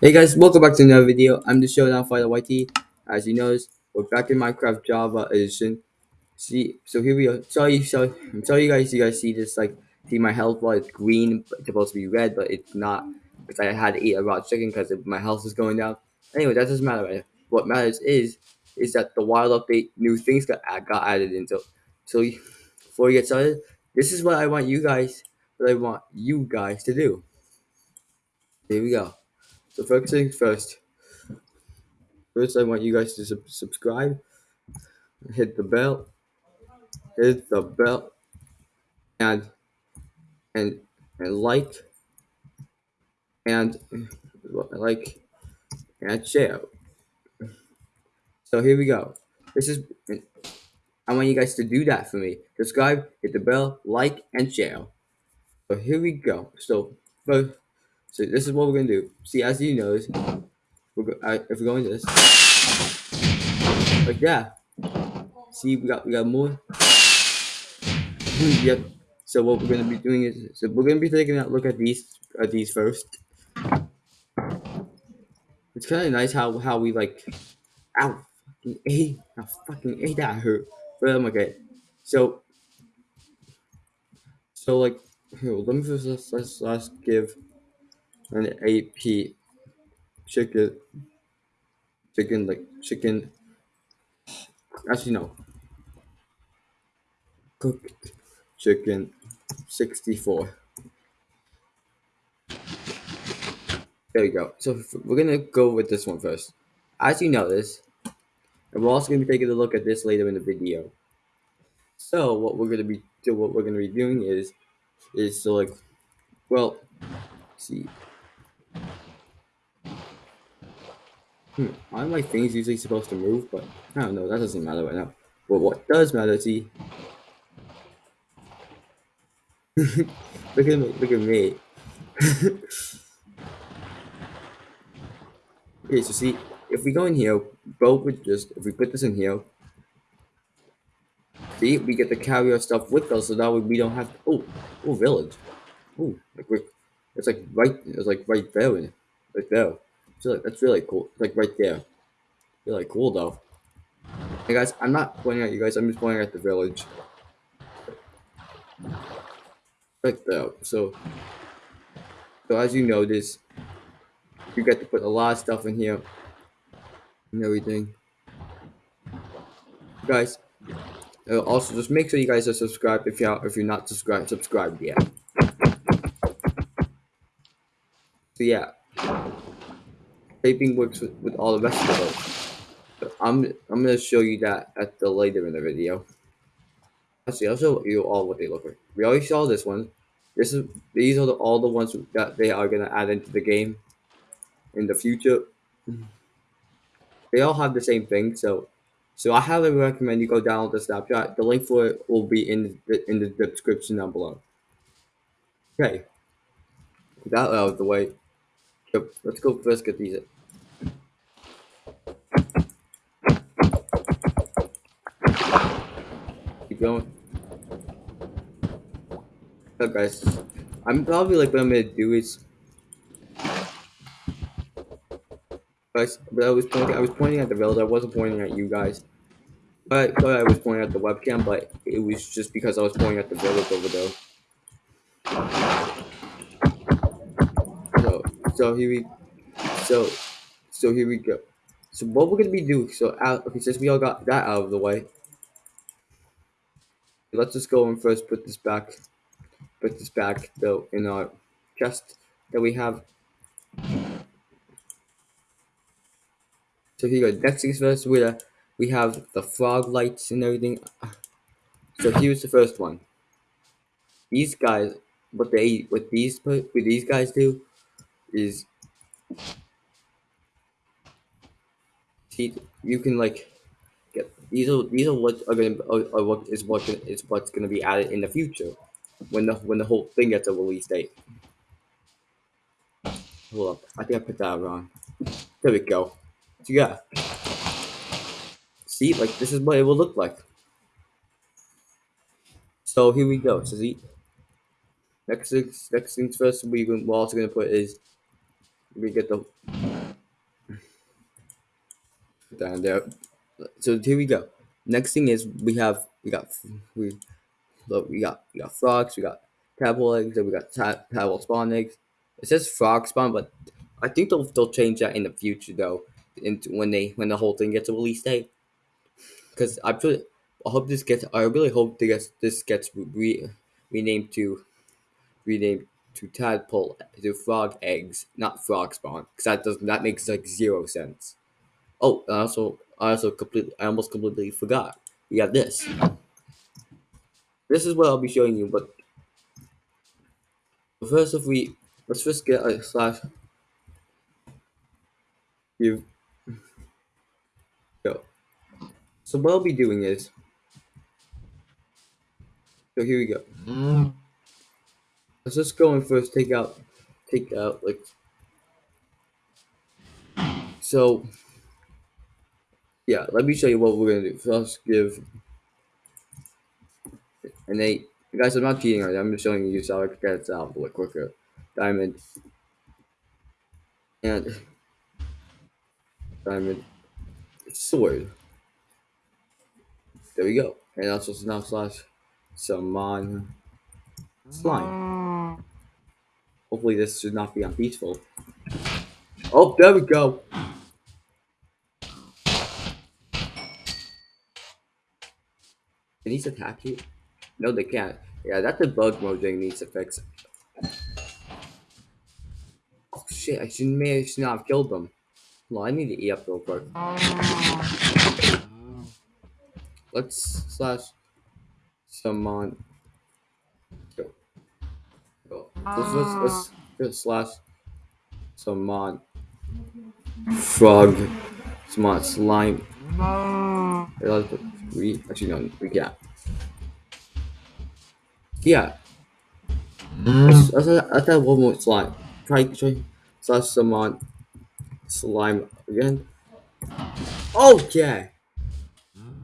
Hey guys, welcome back to another video. I'm the Showdown Fighter YT. As you notice, we're back in Minecraft Java edition. See, so here we are. Sorry, sorry, I'm sorry, you guys. You guys see this? Like, see my health bar? It's green. It's supposed to be red, but it's not because I had to eat a raw chicken because my health is going down. Anyway, that doesn't matter. What matters is is that the wild update, new things got uh, got added into. So, before we get started, this is what I want you guys. What I want you guys to do. Here we go. So first things first. First, I want you guys to sub subscribe, hit the bell, hit the bell, and and and like, and like, and share. So here we go. This is. I want you guys to do that for me. Subscribe, hit the bell, like, and share. So here we go. So, so this is what we're gonna do. See, as you notice, we're go I, if we go into this, like yeah. See, we got we got more. Hmm, yep. So what we're gonna be doing is, so we're gonna be taking a look at these at these first. It's kind of nice how how we like, ow, fucking a, I fucking a that hurt. But I'm okay. So, so like, here, let me first let's let's, let's give an AP chicken, chicken like chicken. Actually no. Cooked chicken, sixty four. There we go. So we're gonna go with this one first. As you notice, and we're also gonna be taking a look at this later in the video. So what we're gonna be what we're gonna be doing is is to like well see hmm, are my things usually supposed to move, but I don't know, that doesn't matter right now. But what does matter, see look at me look at me. Okay, so see, if we go in here, both would just, if we put this in here, see, we get to carry our stuff with us, so that way we don't have to, oh, oh, village. Oh, like we're, it's like right, it's like right there, right there. So like, that's really cool. Like right there. Really cool though. Hey guys, I'm not pointing at you guys, I'm just pointing at the village. Right there. So, so as you notice, you get to put a lot of stuff in here and everything. Guys, uh, also just make sure you guys are subscribed if you're if you're not subscribed subscribed yet. So yeah, vaping works with, with all the rest of those. So I'm I'm gonna show you that at the later in the video. Actually, I'll show you all what they look like. We already saw this one. This is these are the, all the ones that they are gonna add into the game in the future. They all have the same thing, so so I highly recommend you go download the snapshot. The link for it will be in the in the description down below. Okay, that out of the way. Let's go first get these. Keep going. So guys, I'm probably like what I'm gonna do is guys, but I was pointing I was pointing at the village, I wasn't pointing at you guys. But, but I was pointing at the webcam, but it was just because I was pointing at the village over there. So so here we so so here we go. So what we're gonna be doing so out okay since we all got that out of the way. Let's just go and first put this back put this back though in our chest that we have So here you go. Next things first, we uh, we have the frog lights and everything. So here's the first one. These guys, what they, what these, what these guys do, is see you can like these are these are what are gonna are, what is what is what's gonna be added in the future when the when the whole thing gets a release date. Hold up, I think I put that wrong. There we go. So yeah. See, like this is what it will look like. So here we go. So see, next things, next things first, we we're also gonna put is we get the down there. So here we go. Next thing is we have we got we look we got we got frogs, we got tadpole eggs, and we got ta- tadpole spawn eggs. It says frog spawn, but I think they'll they'll change that in the future though, into when they when the whole thing gets a release date. Because I put I hope this gets I really hope this gets this gets re, renamed to renamed to tadpole to frog eggs, not frog spawn, because that does that makes like zero sense. Oh, also I also completely I almost completely forgot. We have this. This is what I'll be showing you, but first if we let's first get a slash you go. So what I'll be doing is so here we go. Let's just go and first take out take out like so yeah, let me show you what we're gonna do. First give an eight. Guys, I'm not cheating right I'm just showing you so I can get it out a little quicker. Diamond and diamond sword. There we go. And also now slash summon slime. Hopefully this should not be unpeaceful. Oh, there we go. Can these attack you? No, they can't. Yeah, that's a bug thing needs to fix. Oh shit, I should, may I should not have killed them. Well, I need to eat up real quick. Let's slash summon. Go. Go. Let's, let's, let's, let's slash summon frog. Summon slime. We actually no, we can't. Yeah. Mm. Let's, let's, let's have one more slime. Try try slash summon slime again. Oh, okay.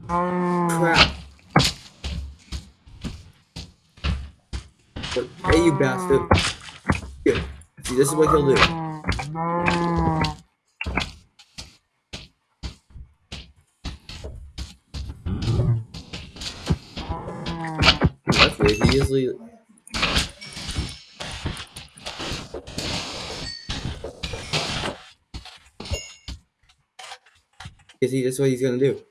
Crap. But, hey, you bastard. Here. See, this is what he'll do. Weird. You see, that's what he's gonna do.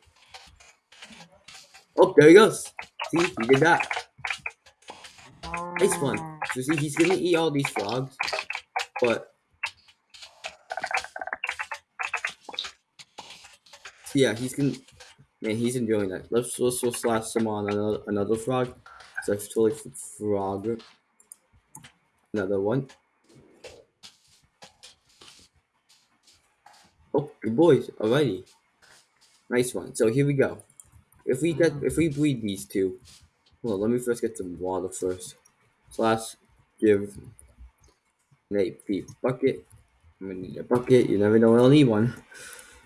Oh, there he goes. See, he did that. Nice one. So see, he's gonna eat all these frogs, but yeah, he's gonna. Man, he's enjoying that. Let's let's, let's slash summon another another frog. Totally frog. Another one. Oh, good boys. Alrighty. Nice one. So here we go. If we get if we breed these two, well, let me first get some water first. Slash give an AP bucket. I'm gonna need a bucket. You never know when I'll need one.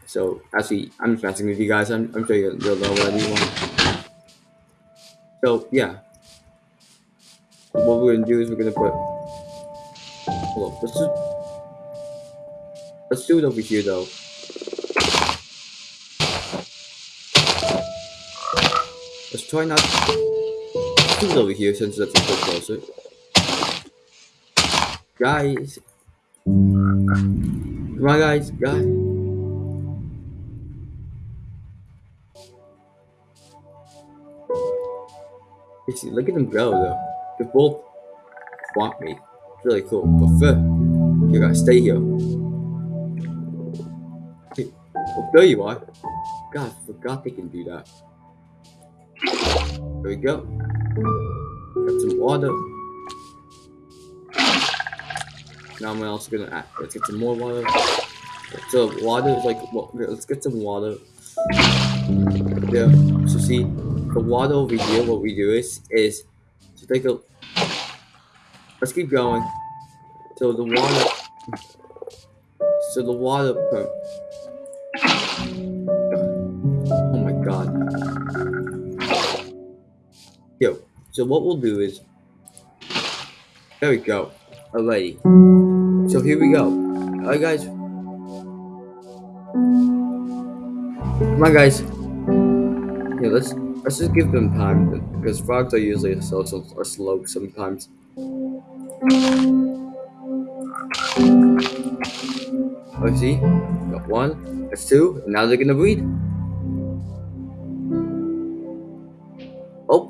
So actually, I'm just messing with you guys. I'm, I'm sure you'll, know when I need one. So yeah, what we're gonna do is we're gonna put. Hold on, let's just let's do it over here though. Let's try not to do it over here since that's a bit closer. Guys, come on, guys, guys. Look at them go though. They both want me. It's really cool. But first, you gotta stay here. There you are. God, I forgot they can do that. There we go. Got some water. Now I'm also gonna add. Let's get some more water. So water is like, well, let's get some water. Yeah. So see, the water over here. What we do is is to take a. Let's keep going. So the water. So the water. Oh my god. Yo. So what we'll do is. There we go. Alrighty. So here we go. Alright, guys. Come on, guys. Yeah, let's let's just give them time because frogs are usually are slow sometimes. Oh, see, got one, that's two, and now they're gonna breed. Oh,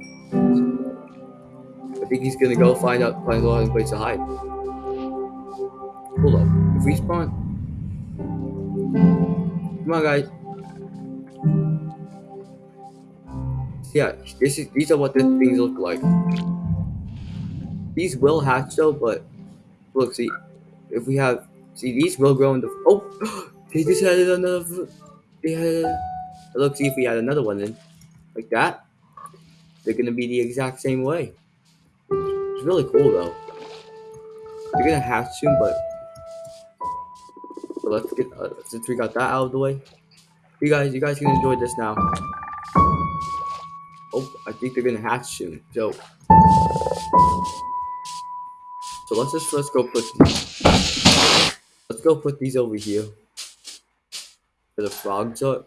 I think he's gonna go find out find a place to hide. Hold up, if we spawn, come on, guys. Yeah, this is these are what the things look like. These will hatch though, but look, see, if we have, see, these will grow into. Oh, they just had another. They had. Look, see if we had another one in, like that. They're gonna be the exact same way. It's really cool though. They're gonna hatch soon, but. but let's get uh, since we got that out of the way. You guys, you guys can enjoy this now. Oh, I think they're gonna hatch soon. So. So let's just let's go put let's go put these over here for the frogs up.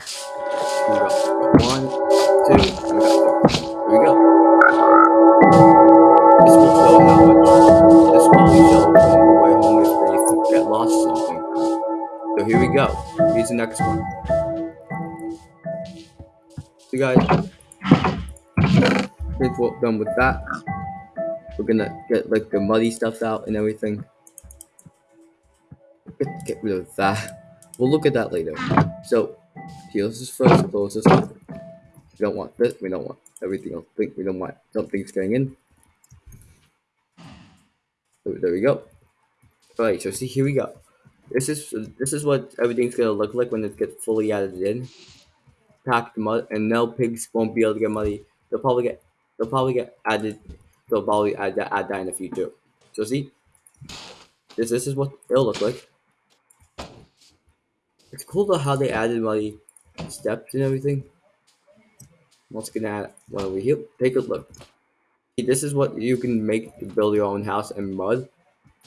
We got one, two, we got. Here we go. This will show how much this will show on the way home if they get lost something. So here we go. Here's the next one. So guys, we're done with that, we're gonna get like the muddy stuff out and everything. Get, get rid of that. We'll look at that later. So, here, let's first close this off. We don't want this, we don't want everything else. We don't want something's getting in. There we go. Alright, so see, here we go. This is this is what everything's gonna look like when it gets fully added in. Packed mud, and no pigs won't be able to get muddy. They'll probably get they'll probably get added. They'll probably add that add that in the future. So see, this this is what it'll look like. It's cool though how they added muddy steps and everything. What's gonna add one over here? Take a look. See, this is what you can make to build your own house in mud.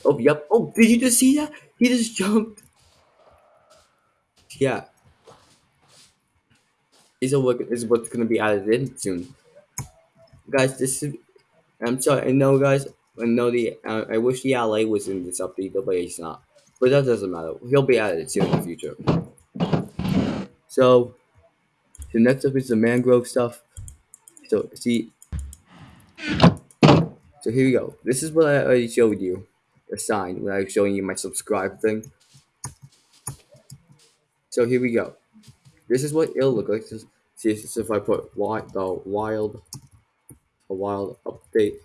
Oh, yep. Oh, did you just see that? He just jumped. Yeah. Are what is what's gonna be added in soon. Guys, this is. I'm sorry. I know, guys. I know the. Uh, I wish the Allay was in this update, but it's not. But that doesn't matter. He'll be added soon in the future. So, the next up is the mangrove stuff. So, see. So here we go. This is what I already showed you. A sign when I was showing you my subscribe thing. So here we go. This is what it'll look like. See if I put wild, the wild, a wild update.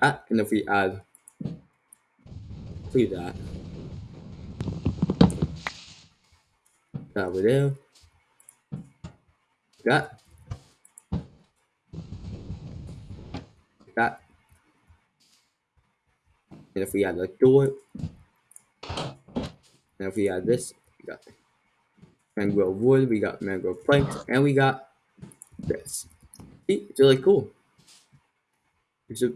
Ah, and if we add, see that. That over there. That. That. And if we add the door, and if we add this, we got mangrove wood, we got mangrove planks, and we got this. See, it's really cool. It's a,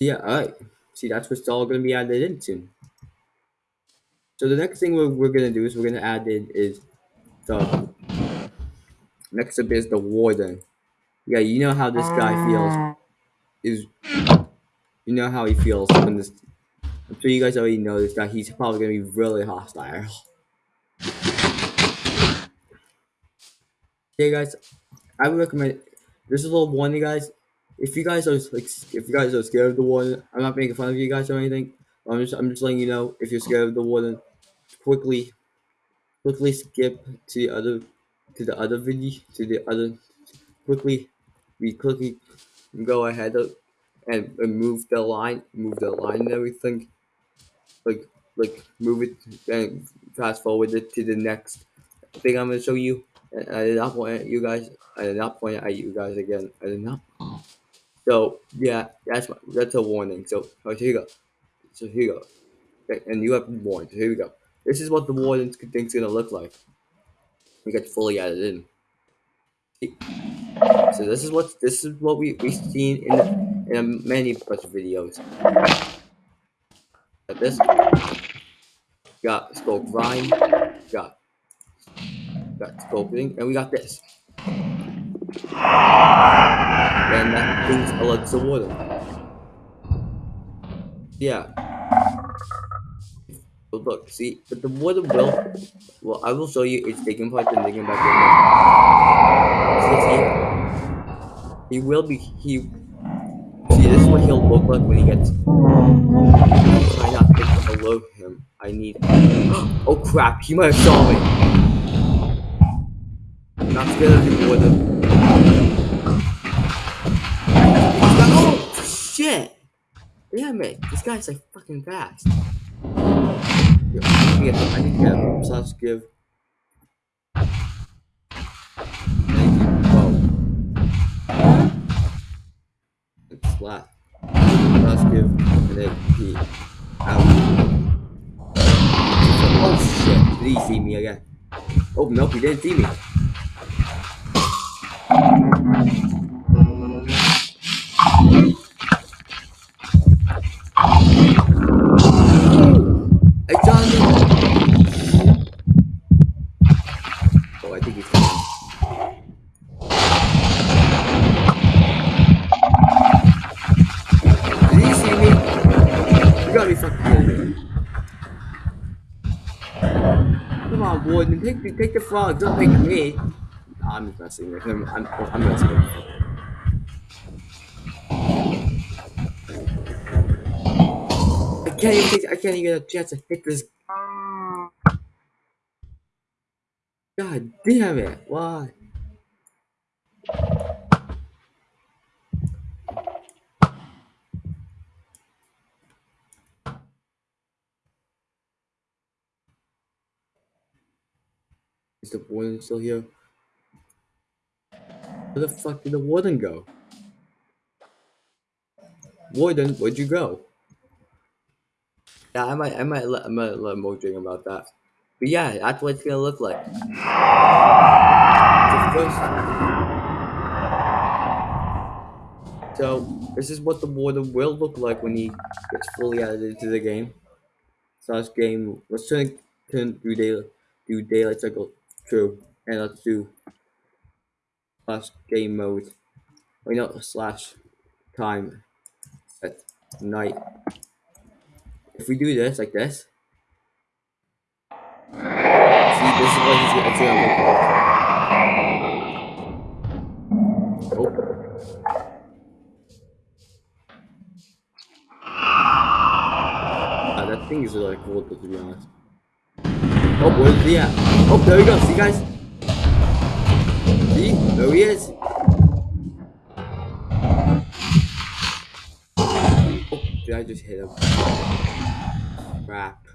yeah, alright. See, that's what's all going to be added in soon. So the next thing we're, we're going to do is we're going to add in is the, next up is the warden. Yeah, you know how this guy feels. Ah. Is, you know how he feels when this, I'm sure you guys already know this guy, he's probably going to be really hostile. Yeah, guys, I would recommend. There's a little warning, guys. If you guys are like, if you guys are scared of the warden, I'm not making fun of you guys or anything. I'm just, I'm just letting you know if you're scared of the warden, quickly, quickly skip to the other, to the other video, to the other, quickly, quickly go ahead of, and, and move the line, move the line and everything, like, like move it and fast forward it to the next thing I'm gonna show you. And I did not point at you guys. I did not point at you guys again. I did not. So yeah, that's my, that's a warning. So oh, here you go. So here you go. Okay, and you have warned. So here we go. This is what the warden thing's gonna look like. We get fully added in. So this is what this is what we we seen in the in many bunch videos. This. Got Skull Grind. Got got Sculpting, and we got this. And that brings a lot of water. Yeah. But look, see, but the water will, well, I will show you it's taking part and taking back. See, he will be, he, see, this is what he'll look like when he gets, below him. I need, oh crap, he might have saw me. Not scared of the water. Oh, shit! Damn it, this guy's like fucking fast. I get, I need to get a slash give. Whoa. It's flat. Slash give, and then he. Out. Oh shit, did he see me again? Oh, nope, he didn't see me. Hey, Jonathan! Oh, I think he's coming. On, Warden, take the, frog, don't take me. I'm just messing with him. I'm, I'm messing with him. I can't even take, I can't even get a chance to hit this. God damn it, why? Is the warden still here? Where the fuck did the warden go? Warden, where'd you go? Yeah, I might, I might let, I might let Mo drink about that. But yeah, that's what it's gonna look like. So first, so this is what the warden will look like when he gets fully added into the game. So Slash game. Let's turn turn do daylight do daylight cycle true, and let's do slash game mode. Wait, not slash time at night. If we do this like this, see, this is what he's gonna look like. Oh. Ah, that thing is really cool, to be honest. Oh, where's he at? Oh, there we go. See, guys? See? There he is. Oh, did I just hit him? Crap.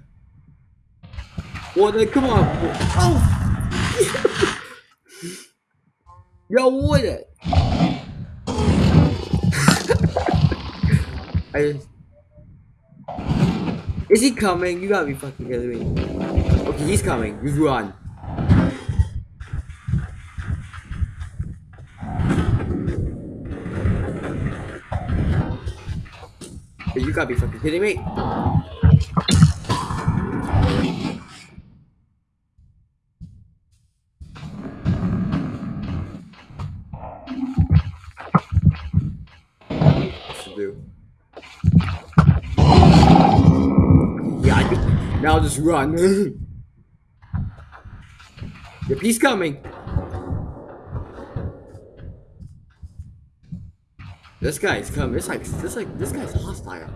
Water, come on. Oh! Yo, water! I just... Is he coming? You gotta be fucking kidding me. Okay, he's coming. You run. You gotta be fucking kidding me. Do? Yeah. Now just run. yep, he's coming. This guy's coming. This like this like this guy's hostile.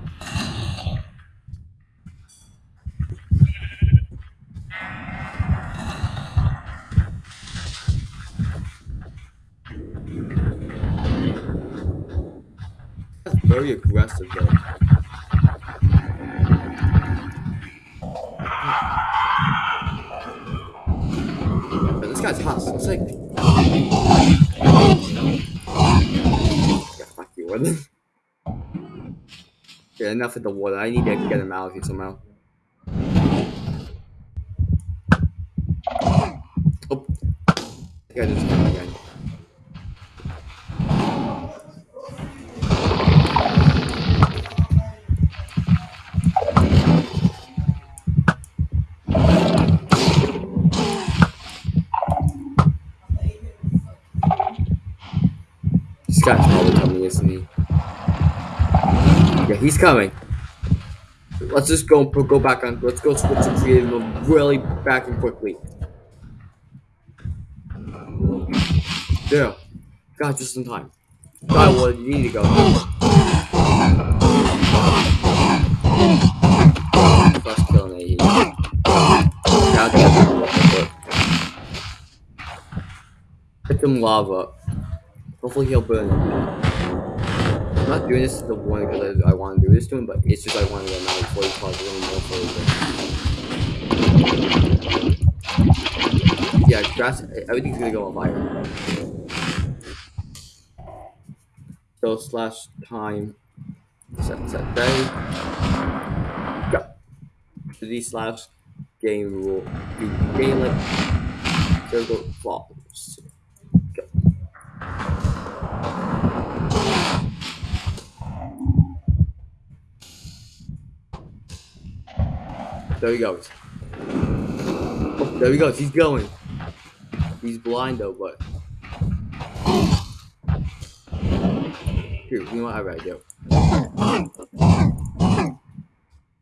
That's very aggressive though. Guy's hostile. It's like Yeah, fuck you, what? yeah, enough of the water. I need to get him out of here somehow. Yeah, he's coming. Let's just go go back on. Let's go switch to creative mode really back and quickly. There. God, just in time. God, well, you need to go. First kill an AE. Some lava. Hopefully he'll burn. I'm not doing this the one because I, I want to do this to him, but it's just I want to 40 cause a little more for Yeah, grass, everything's gonna go on fire. So slash time set set day. Go. D slash game rule. Game like circle falls. There he goes. There he goes. He's going. He's blind though, but. Here, you know what? Gotta go.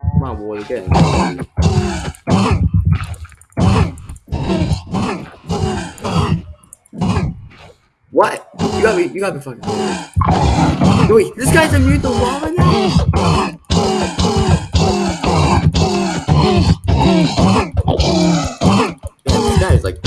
Come on, boy, again. What? You got me, you got me fucking. Wait, this guy's immune to lava now? That is like.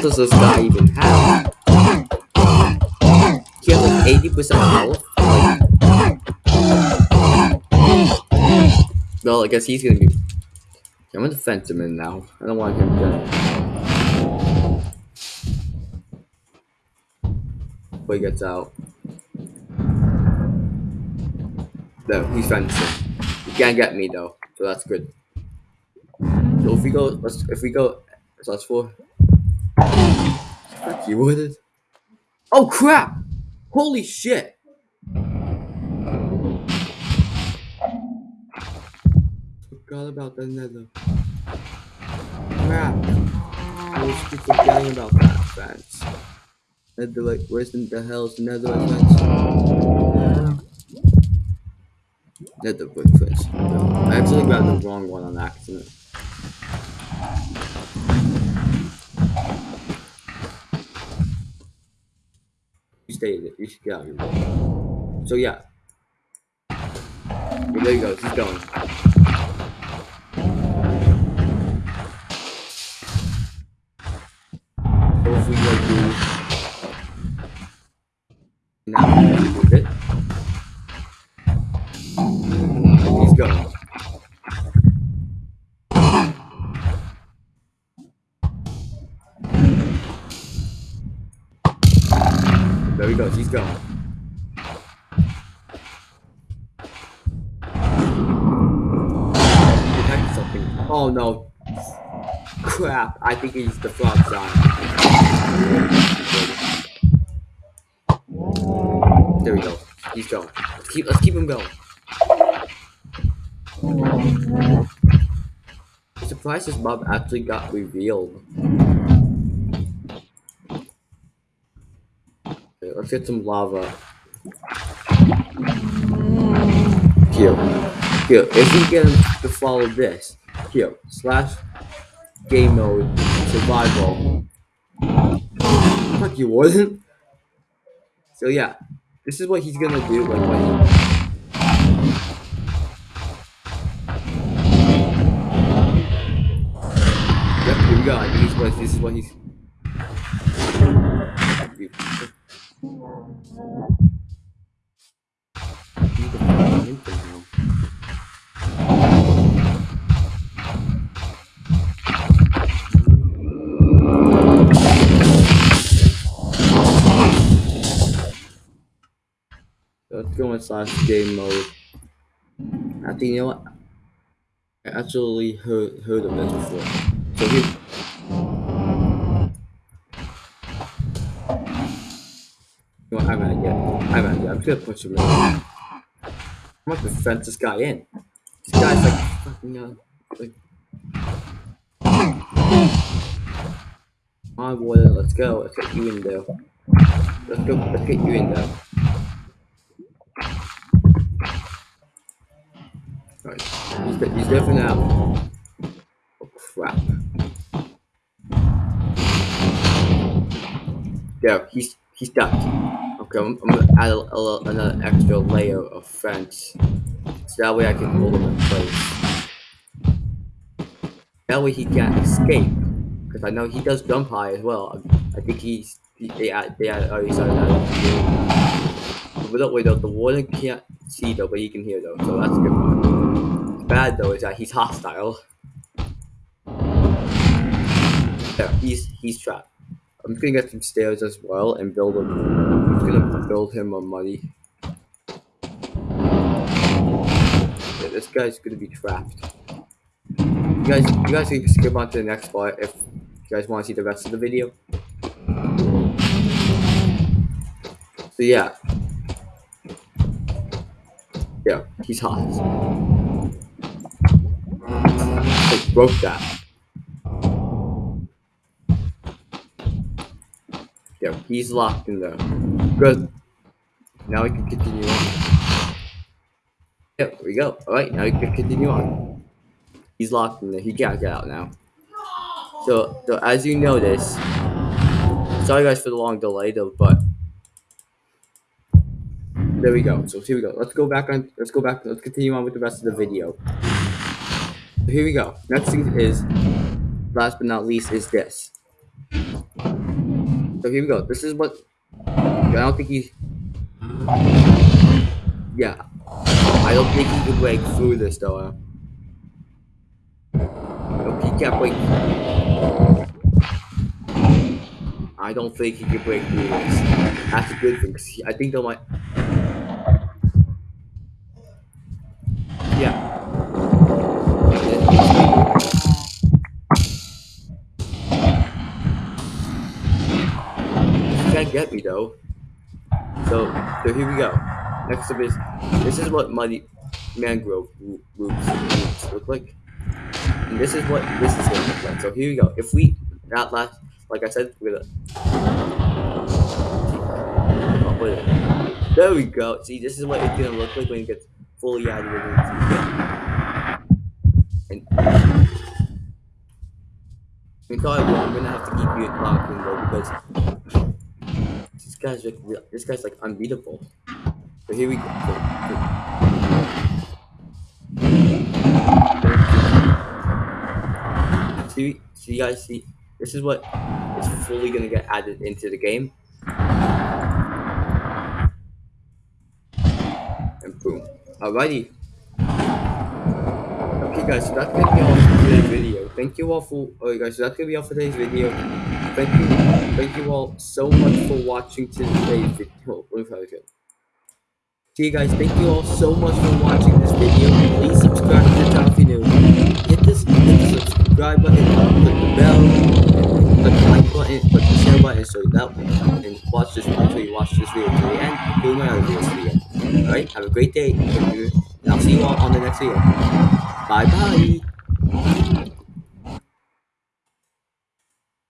Does this guy even have? He has like 80% health. well, I guess he's gonna be. I'm gonna fence him in now. I don't want him to. He gets out. No, he's fencing. He can't get me though, so that's good. So if we go, let's if we go, so that's four. Fuck is? Oh crap! Holy shit! Forgot about the nether. Crap! I was forgetting about that fence. Nether, like, where's the, uh, the hell's the nether fence? Nether brick fence. I actually grabbed the wrong one on accident. You stayed it. You should get out of here. So yeah. There you go. He's going. Now move it. He's going. There he goes. He's something. Oh no. Crap. I think he's the frog sign. There we go. He's going. Let's keep let's keep him going. Surprised his mob actually got revealed. Okay, let's get some lava. Here. Here. If we get him to follow this. Here. Slash game mode survival. Fuck you wouldn't. So yeah. This is what he's gonna do when he Yep, here we go. I think what this is what he's Go slash game mode. I think you know what? I actually heard heard of this before. So here You know, I'm yet. I'm yet. I'm gonna punch him in. I'm gonna defend this guy in. This guy's like fucking uh, like. My boy, let's go. Let's get you in there. Let's go. Let's get you in there. Right. He's, he's there for now. Oh crap. There, he's he's stuck. Okay, I'm, I'm gonna add a, a, another extra layer of fence, so that way I can hold him in place. That way he can't escape, because I know he does jump high as well. I, I think he's he, they had they already started oh, that. Wait though, the warden can't see though, but he can hear though, so that's a good. Bad though is that he's hostile. There, he's he's trapped. I'm gonna get some stairs as well and build him. I'm gonna build him a money. Yeah, this guy's gonna be trapped. You guys, you guys can skip on to the next part if you guys want to see the rest of the video. So yeah, yeah, he's hot. I broke that. Yeah, he's locked in there. Good. Now we can continue on. There we go. Alright, now we can continue on. He's locked in there. He can't get out now. So, so as you notice, sorry guys for the long delay though, but there we go. So here we go. Let's go back on. Let's go back. Let's continue on with the rest of the video. So here we go. Next thing is, last but not least, is this. So here we go. This is what I don't think he. Yeah, I don't think he can break through this though. Nope, he can't break. I don't think he can break through this. That's a good thing because I think they might. Though. So, so here we go. Next up is this is what muddy mangrove roots, look like. And this is what this is gonna look like. So here we go. If we not last like I said, we're gonna. There we go. See this is what it's gonna look like when it gets fully added into And in probably I'm gonna have to keep you in though because guy's like this guy's like unbeatable. So here we go. See, see, you guys see, this is what is fully gonna get added into the game. And boom. Alrighty. Okay guys, so that's gonna be all for today's video. Thank you all for alright guys, so that's gonna be all for today's video. Thank you thank you all so much for watching today's video. See you guys, thank you all so much for watching this video. Please subscribe to the channel if you're new. Hit this hit the subscribe button, click the bell, click the like button, click the share button so that and watch this until you watch this video to the end, including my other videos to the end. Alright, have a great day, and I'll see you all on the next video. Bye bye.